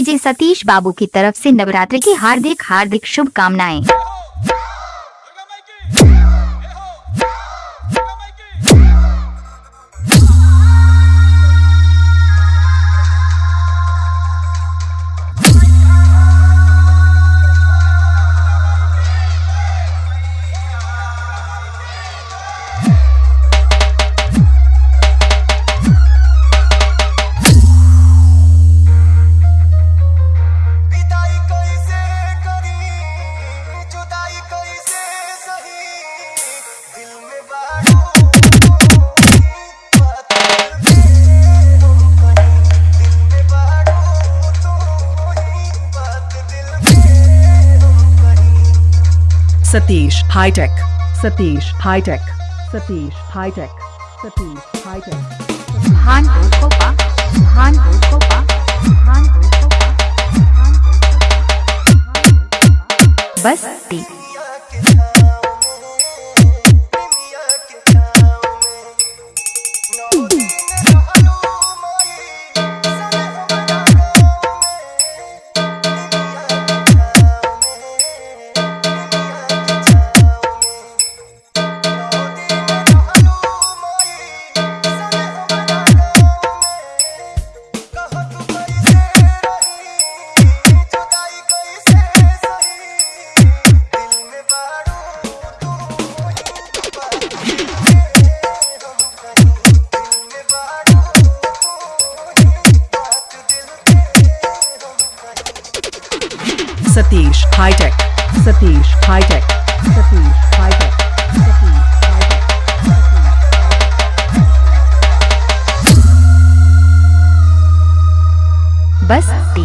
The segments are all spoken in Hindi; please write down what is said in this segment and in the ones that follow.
विजय सतीश बाबू की तरफ़ से नवरात्रि की हार्दिक हार्दिक शुभकामनाएँ। Satish Hi Tech Satish Hi Tech Satish Hi Tech Satish Hi Tech. भान खोपा बस Satish Hi Tech Satish Hi Tech Satish Hi Tech बस टी।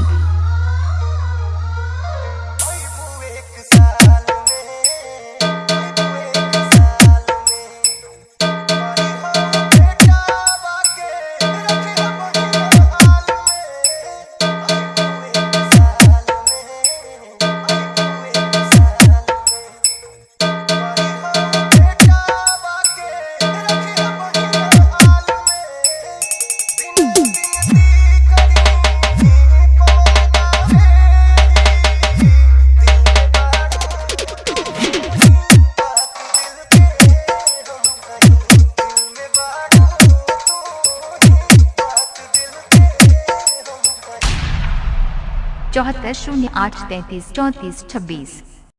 चौहत्तर शून्य आठ तैंतीस चौंतीस छब्बीस